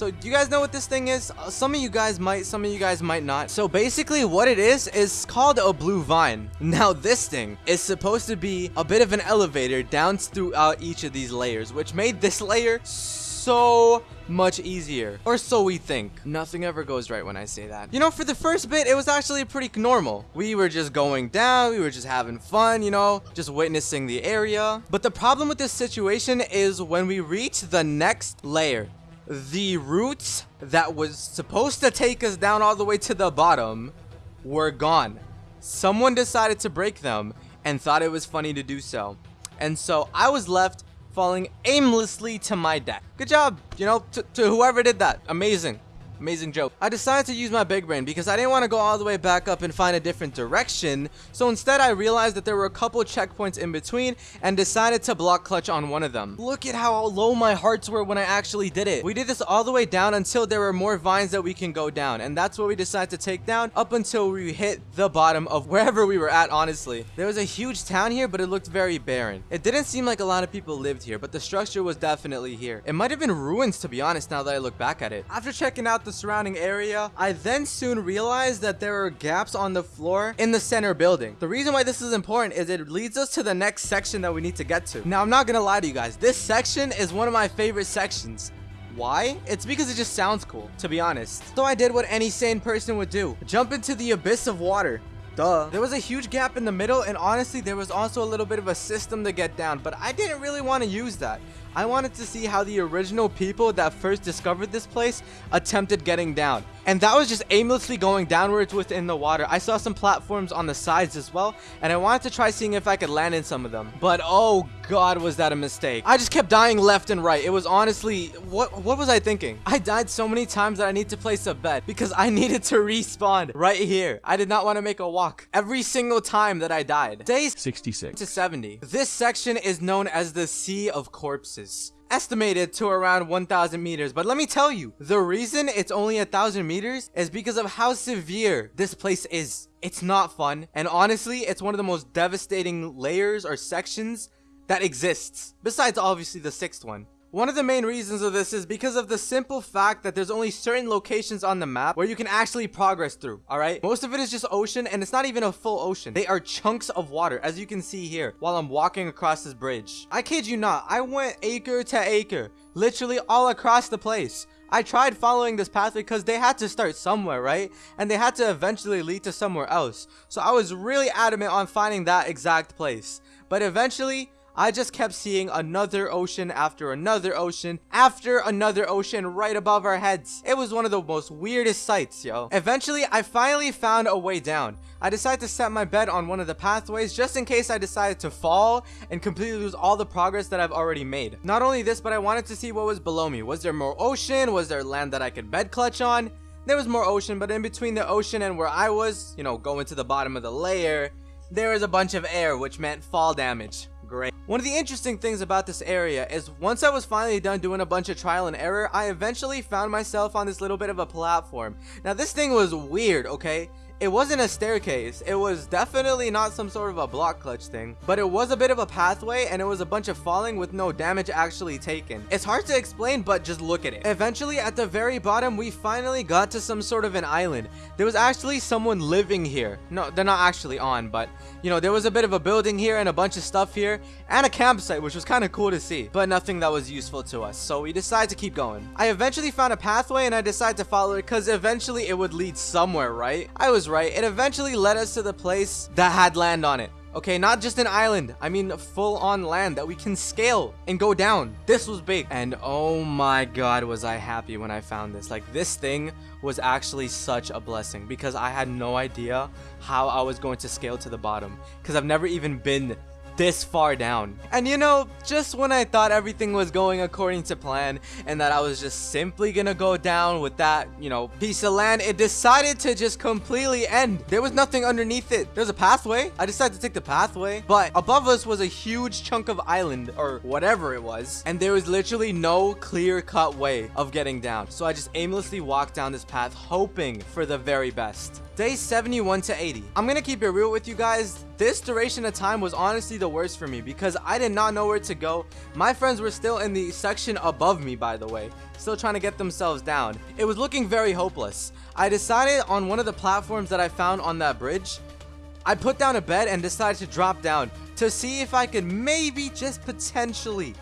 So do you guys know what this thing is? Uh, some of you guys might, some of you guys might not. So basically what it is, is called a blue vine. *laughs* Now this thing is supposed to be a bit of an elevator down throughout each of these layers, which made this *laughs* layer so much easier. Or so we think. Nothing ever goes right when I say that. You know, for the first bit, it was actually pretty normal. We were just going down, we were just having fun, you know, just witnessing the area. But the problem with this situation is when we reach the next layer, the routes that was supposed to take us down all the way to the bottom were gone. Someone decided to break them and thought it was funny to do so. And so I was left falling aimlessly to my death. Good job, you know, to, to whoever did that. Amazing. Amazing joke. I decided to use my big brain because I didn't want to go all the way back up and find a different direction. So instead I realized that there were a couple checkpoints in between and decided to block clutch on one of them. Look at how low my hearts were when I actually did it. We did this all the way down until there were more vines that we can go down. And that's what we decided to take down up until we hit the bottom of wherever we were at, honestly. There was a huge town here, but it looked very barren. It didn't seem like a lot of people lived here, but the structure was definitely here. It might have been ruins, to be honest, now that I look back at it. After checking out the the surrounding area, I then soon realized that there are gaps on the floor in the center building. The reason why this is important is it leads us to the next section that we need to get to. Now, I'm not gonna lie to you guys. This section is one of my favorite sections. Why? It's because it just sounds cool, to be honest. So I did what any sane person would do. Jump into the abyss of water. Duh. There was a huge gap in the middle, and honestly, there was also a little bit of a system to get down, but I didn't really want to use that. I wanted to see how the original people that first discovered this place attempted getting down. And that was just aimlessly going downwards within the water. I saw some platforms on the sides as well, and I wanted to try seeing if I could land in some of them. But oh god, was that a mistake. I just kept dying left and right. It was honestly, what, what was I thinking? I died so many times that I need to place a bet because I *laughs* needed to respawn right here. I did not want to make a walk every single time that I died. Days 66. to 70. This section is known as the Sea of Corpses estimated to around 1000 meters. But let me tell you the reason it's only a thousand meters is because of how severe this place is. It's not fun. And honestly it's one of the most devastating layers or sections that exists besides obviously the sixth one one of the main reasons of this is because of the simple fact that there's only certain locations on the map where you can actually progress through, alright? Most of it is just ocean and it's not even a full ocean. They are chunks of water as you can see here while I'm walking across this bridge. I kid you not, I went acre to acre, literally all across the place. I tried following this path because they had to start somewhere, right? And they had to eventually lead to somewhere else. So I was really adamant on finding that exact place. But eventually, I just kept seeing another ocean after another ocean after another ocean right above our heads. It was one of the most weirdest sights, yo. Eventually, I finally found a way down. I decided to set my bed on one of the pathways just in case I decided to fall and completely lose all the progress that I've already made. Not only this, but I wanted to see what was below me. Was there more ocean? Was there land that I could bed clutch on? there was more ocean, but in between the ocean and where I was, you know, going to the bottom of the layer, there was a bunch of air, which meant fall damage. One of the interesting things about this area is once I was finally done doing a bunch of trial and error, I eventually found myself on this little bit of a platform. Now this thing was weird, okay? It wasn't a staircase. It was definitely not some sort of a block clutch thing, but it was a bit of a pathway and it was a bunch of falling with no damage actually taken. It's hard to explain, but just look at it. Eventually, at the very bottom, we finally got to some sort of an island. There was actually someone living here. No, they're not actually on, but you know, there was a bit of a building here and a bunch of stuff here and a campsite, which was kind of cool to see, but nothing that was useful to us. So we decided to keep going. I eventually found a pathway and I decided to follow it because eventually it would lead somewhere, right? I was right. It eventually led us to the place that had land on it. Okay, not just an island. I mean, full on land that we can scale and go down. This was big. And oh my god, was I happy when I found this. Like, this thing was actually such a blessing because I had no idea how I was going to scale to the bottom because I've never even been this far down. And you know, just when I thought everything was going according to plan and that I was just simply gonna go down with that, you know, piece of land, it decided to just completely end. There was nothing underneath it. There's a pathway. I decided to take the pathway, but above us was a huge chunk of island or whatever it was. And there was literally no clear cut way of getting down. So I just aimlessly walked down this path hoping for the very best. Day 71 to 80. I'm gonna keep it real with you guys. This duration of time was honestly the worst for me because I did not know where to go. My friends were still in the section above me, by the way, still trying to get themselves down. It was looking very hopeless. I decided on one of the platforms that I found on that bridge, I put down a bed and decided to drop down to see if I could maybe just potentially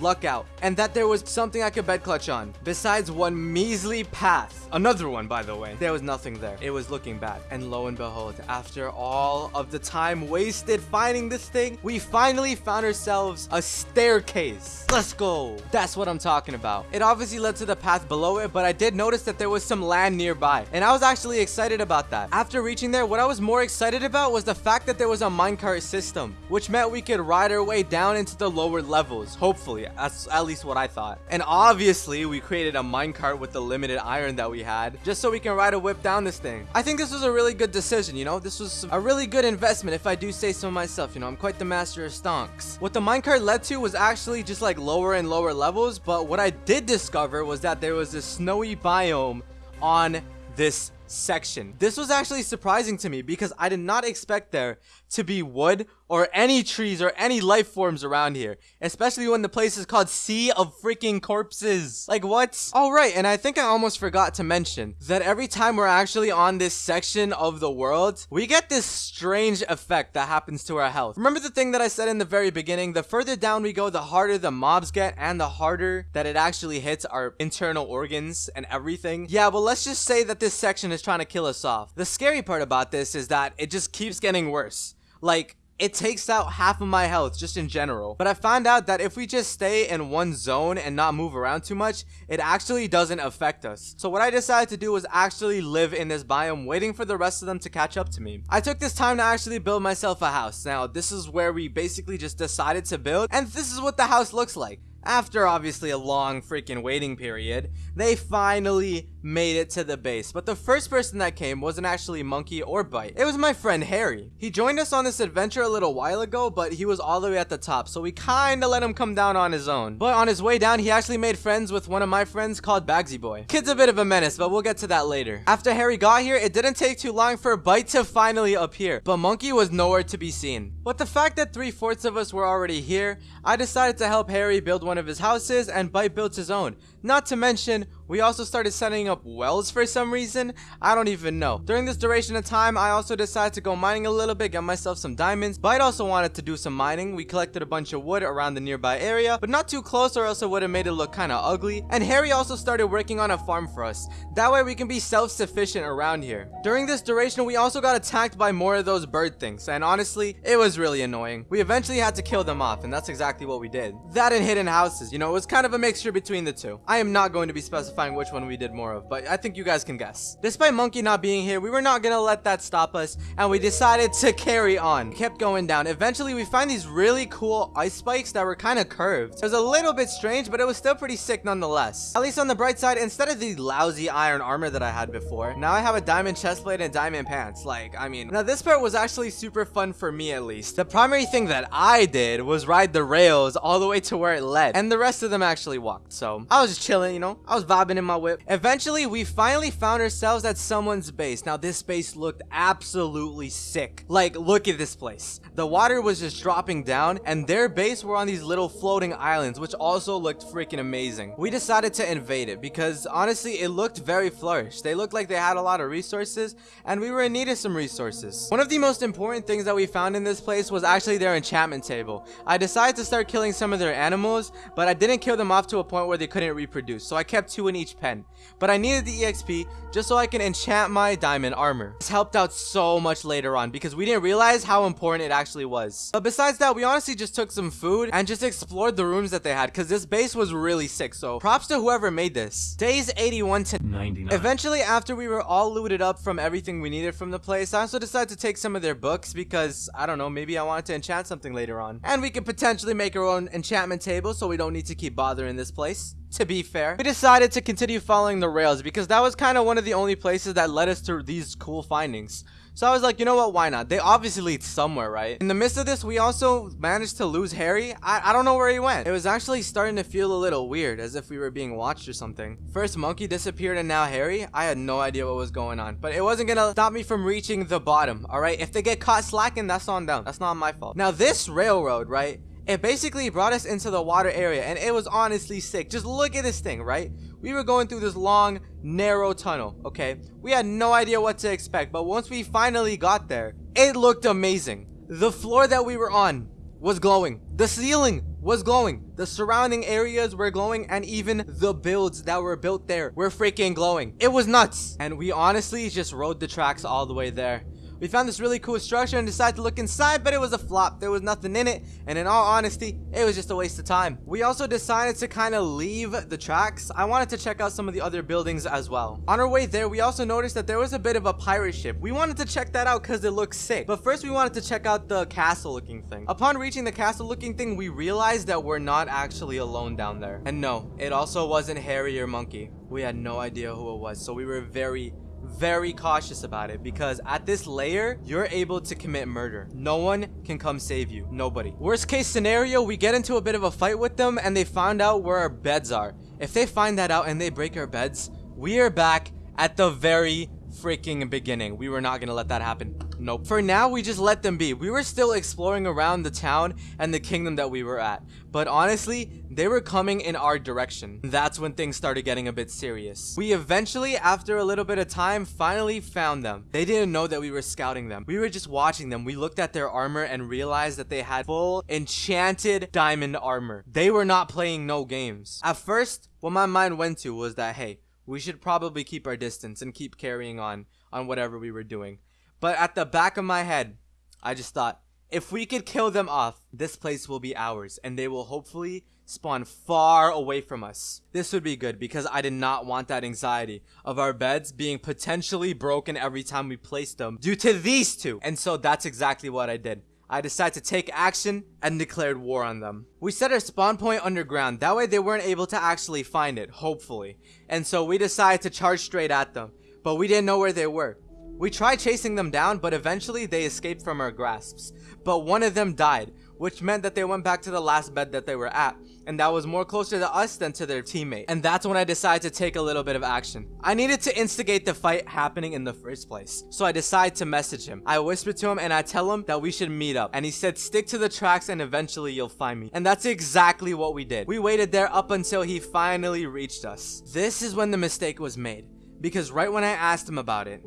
luck out and that there was something I could bed clutch on besides one measly path. Another one, by the way. There was nothing there. It was looking bad. And lo and behold, after all of the time wasted finding this thing, we finally found ourselves a staircase. Let's go. That's what I'm talking about. It obviously led to the path below it, but I did notice that there was some land nearby. And I was actually excited about that. After reaching there, what I was more excited about was the fact that there was a minecart system, which meant we could ride our way down into the lower levels, hopefully. That's at least what I thought. And obviously, we created a minecart with the limited iron that we had, just so we can ride a whip down this thing. I think this was a really good decision, you know? This was a really good investment, if I do say so myself, you know? I'm quite the master of stonks. What the minecart led to was actually just like lower and lower levels, but what I did discover was that there was this snowy biome on this section. This was actually surprising to me because I did not expect there to be wood or any trees or any life forms around here. Especially when the place is called Sea of Freaking Corpses. Like what? Alright, and I think I almost forgot to mention that every time we're actually on this section of the world, we get this strange effect that happens to our health. Remember the thing that I said in the very beginning? The further down we go, the harder the mobs get and the harder that it actually hits our internal organs and everything. Yeah, well let's just say that this section is trying to kill us off. The scary part about this is that it just keeps getting worse. Like, it takes out half of my health just in general. But I found out that if we just stay in one zone and not move around too much, it actually doesn't affect us. So what I decided to do was actually live in this biome waiting for the rest of them to catch up to me. I took this time to actually build myself a house. Now this is where we basically just decided to build and this is what the house looks like. After obviously a long freaking waiting period, they finally made it to the base. But the first person that came wasn't actually Monkey or Bite. It was my friend Harry. He joined us on this adventure a little while ago, but he was all the way at the top, so we kinda let him come down on his own. But on his way down, he actually made friends with one of my friends called Bagsy Boy. Kid's a bit of a menace, but we'll get to that later. After Harry got here, it didn't take too long for Bite to finally appear, but Monkey was nowhere to be seen. But the fact that three-fourths of us were already here, I decided to help Harry build one of his houses and Bite built his own. Not to mention, we also started setting up wells for some reason. I don't even know. During this duration of time, I also decided to go mining a little bit, get myself some diamonds. Bite also wanted to do some mining. We collected a bunch of wood around the nearby area, but not too close or else it would have made it look kind of ugly. And Harry also started working on a farm for us. That way we can be self-sufficient around here. During this duration, we also got attacked by more of those bird things. And honestly, it was really annoying. We eventually had to kill them off, and that's exactly what we did. That and hidden houses. You know, it was kind of a mixture between the two. I am not going to be specifying which one we did more of, but I think you guys can guess. Despite Monkey not being here, we were not gonna let that stop us, and we decided to carry on. kept going down. Eventually, we find these really cool ice spikes that were kind of curved. It was a little bit strange, but it was still pretty sick nonetheless. At least on the bright side, instead of the lousy iron armor that I had before, now I have a diamond chestplate and diamond pants. Like, I mean, now this part was actually super fun for me at least. The primary thing that I did was ride the rails all the way to where it led, and the rest of them actually walked. So I was just chilling, you know, I was vibing in my whip. Eventually, we finally found ourselves at someone's base. Now, this base looked absolutely sick. Like, look at this place. The water was just dropping down, and their base were on these little floating islands, which also looked freaking amazing. We decided to invade it because honestly, it looked very flourished. They looked like they had a lot of resources, and we were in need of some resources. One of the most important things that we found in this place was actually their enchantment table. I decided to start killing some of their animals, but I didn't kill them off to a point where they couldn't reproduce, so I kept two in each pen. But I needed the EXP just so I can enchant my diamond armor. This helped out so much later on because we didn't realize how important it actually was. But besides that, we honestly just took some food and just explored the rooms that they had because this base was really sick, so props to whoever made this. Days 81 to 99. Eventually, after we were all looted up from everything we needed from the place, I also decided to take some of their books because, I don't know, maybe I wanted to enchant something later on. And we could potentially make our own enchantment table so we don't need to keep bothering this place to be fair. We decided to continue following the rails because that was kind of one of the only places that led us to these cool findings. So I was like, you know what, why not? They obviously lead somewhere, right? In the midst of this, we also managed to lose Harry. I, I don't know where he went. It was actually starting to feel a little weird, as if we were being watched or something. First Monkey disappeared and now Harry. I had no idea what was going on. But it wasn't gonna stop me from reaching the bottom, alright? If they get caught slacking, that's on them. That's not my fault. Now this railroad, right? It basically brought us into the water area and it was honestly sick. Just look at this thing, right? We were going through this long, narrow tunnel, okay? We had no idea what to expect, but once we finally got there, it looked amazing. The floor that we were on was glowing. The ceiling was glowing. The surrounding areas were glowing and even the builds that were built there were freaking glowing. It was nuts. And we honestly just rode the tracks all the way there. We found this really cool structure and decided to look inside, but it was a flop. There was nothing in it, and in all honesty, it was just a waste of time. We also decided to kind of leave the tracks. I wanted to check out some of the other buildings as well. On our way there, we also noticed that there was a bit of a pirate ship. We wanted to check that out because it looks sick. But first, we wanted to check out the castle looking thing. Upon reaching the castle looking thing, we realized that we're not actually alone down there. And no, it also wasn't Harry or Monkey. We had no idea who it was, so we were very very cautious about it because at this layer, you're able to commit murder. No one can come save you. Nobody. Worst case scenario, we get into a bit of a fight with them and they find out where our beds are. If they find that out and they break our beds, we are back at the very freaking beginning. We were not gonna let that happen. Nope. For now, we just let them be. We were still exploring around the town and the kingdom that we were at. But honestly, they were coming in our direction. That's when things started getting a bit serious. We eventually, after a little bit of time, finally found them. They didn't know that we were scouting them. We were just watching them. We looked at their armor and realized that they had full enchanted diamond armor. They were not playing no games. At first, what my mind went to was that, hey, we should probably keep our distance and keep carrying on on whatever we were doing. But at the back of my head, I just thought, if we could kill them off, this place will be ours and they will hopefully spawn far away from us. This would be good because I did not want that anxiety of our beds being potentially broken every time we placed them due to these two. And so that's exactly what I did. I decided to take action and declared war on them. We set our spawn point underground, that way they weren't able to actually find it, hopefully. And so we decided to charge straight at them, but we didn't know where they were. We tried chasing them down, but eventually they escaped from our grasps. But one of them died, which meant that they went back to the last bed that they were at, and that was more closer to us than to their teammate. And that's when I decided to take a little bit of action. I needed to instigate the fight happening in the first place, so I decided to message him. I whispered to him and I tell him that we should meet up, and he said stick to the tracks and eventually you'll find me. And that's exactly what we did. We waited there up until he finally reached us. This is when the mistake was made, because right when I asked him about it,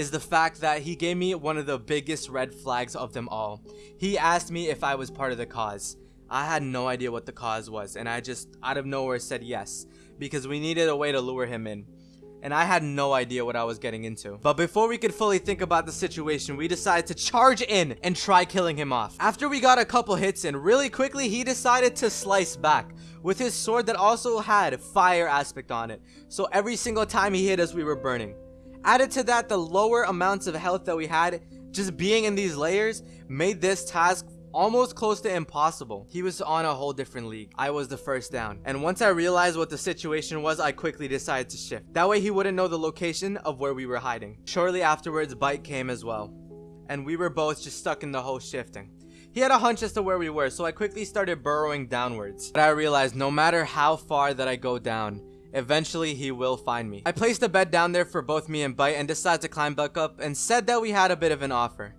is the fact that he gave me one of the biggest red flags of them all. He asked me if I was part of the cause. I had no idea what the cause was, and I just out of nowhere said yes, because we needed a way to lure him in. and I had no idea what I was getting into. But before we could fully think about the situation, we decided to charge in and try killing him off. After we got a couple hits in, really quickly he decided to slice back with his sword that also had fire aspect on it. So every single time he hit us, we were burning. Added to that, the lower amounts of health that we had, just being in these layers, made this task almost close to impossible. He was on a whole different league. I was the first down. And once I realized what the situation was, I quickly decided to shift. That way he wouldn't know the location of where we were hiding. Shortly afterwards, Bite came as well. And we were both just stuck in the whole shifting. He had a hunch as to where we were, so I quickly started burrowing downwards. But I realized no matter how far that I go down, Eventually, he will find me. I placed a bed down there for both me and Bite and decided to climb back up and said that we had a bit of an offer.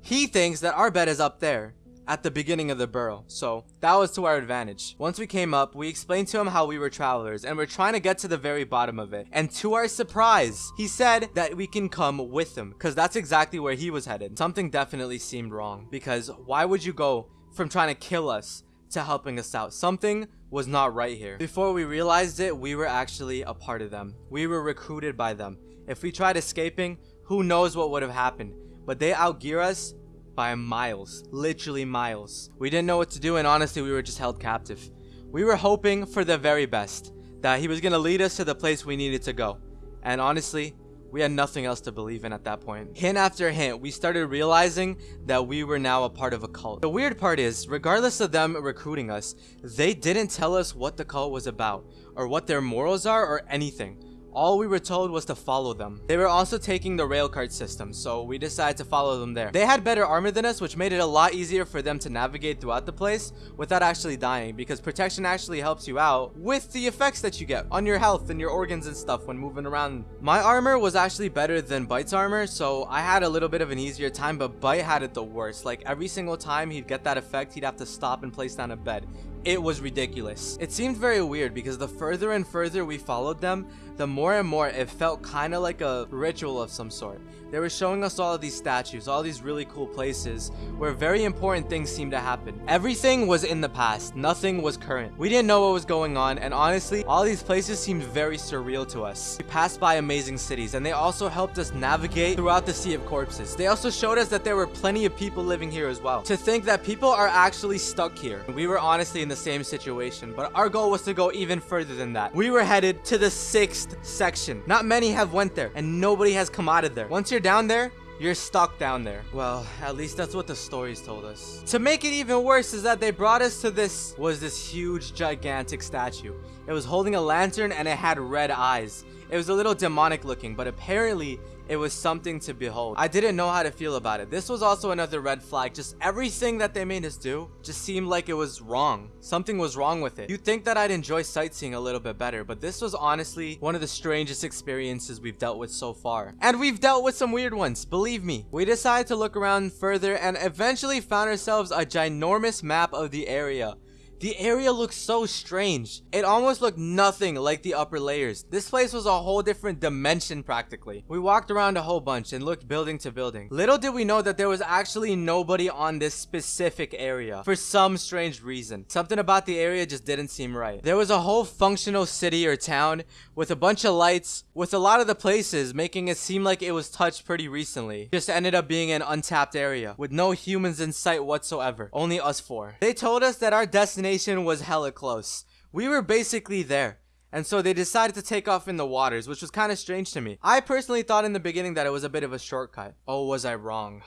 He thinks that our bed is up there, at the beginning of the burrow, so that was to our advantage. Once we came up, we explained to him how we were travelers and we're trying to get to the very bottom of it. And to our surprise, he said that we can come with him because that's exactly where he was headed. Something definitely seemed wrong because why would you go from trying to kill us to helping us out? Something was not right here. Before we realized it, we were actually a part of them. We were recruited by them. If we tried escaping, who knows what would have happened. But they outgear us by miles, literally miles. We didn't know what to do and honestly we were just held captive. We were hoping for the very best, that he was going to lead us to the place we needed to go. And honestly, we had nothing else to believe in at that point. Hint after hint, we started realizing that we were now a part of a cult. The weird part is, regardless of them recruiting us, they didn't tell us what the cult was about, or what their morals are, or anything. All we were told was to follow them. They were also taking the railcart system, so we decided to follow them there. They had better armor than us, which made it a lot easier for them to navigate throughout the place without actually dying, because protection actually helps you out with the effects that you get on your health and your organs and stuff when moving around. My armor was actually better than Bite's armor, so I had a little bit of an easier time, but Bite had it the worst. Like every single time he'd get that effect, he'd have to stop and place down a bed. It was ridiculous. It seemed very weird because the further and further we followed them, the more and more it felt kind of like a ritual of some sort. They were showing us all of these statues, all these really cool places where very important things seemed to happen. Everything was in the past, nothing was current. We didn't know what was going on, and honestly, all these places seemed very surreal to us. We passed by amazing cities, and they also helped us navigate throughout the Sea of Corpses. They also showed us that there were plenty of people living here as well. To think that people are actually stuck here. We were honestly in the same situation, but our goal was to go even further than that. We were headed to the sixth section. Not many have went there, and nobody has come out of there. Once you're you're down there, you're stuck down there. Well, at least that's what the stories told us. To make it even worse is that they brought us to this, was this huge, gigantic statue. It was holding a lantern and it had red eyes. It was a little demonic looking, but apparently it was something to behold. I didn't know how to feel about it. This was also another red flag. Just everything that they made us do just seemed like it was wrong. Something was wrong with it. You'd think that I'd enjoy sightseeing a little bit better, but this was honestly one of the strangest experiences we've dealt with so far. And we've dealt with some weird ones, believe me. We decided to look around further and eventually found ourselves a ginormous map of the area. The area looks so strange. It almost looked nothing like the upper layers. This place was a whole different dimension practically. We walked around a whole bunch and looked building to building. Little did we know that there was actually nobody on this specific area for some strange reason. Something about the area just didn't seem right. There was a whole functional city or town with a bunch of lights with a lot of the places making it seem like it was touched pretty recently. Just ended up being an untapped area with no humans in sight whatsoever. Only us four. They told us that our destination destination was hella close. We were basically there. And so they decided to take off in the waters, which was kind of strange to me. I personally thought in the beginning that it was a bit of a shortcut. Oh, was I wrong.